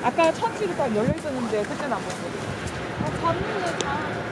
아까 천지로 딱 열려 있었는데 그때는 안 봤거든. 아, 어, 봤는데 다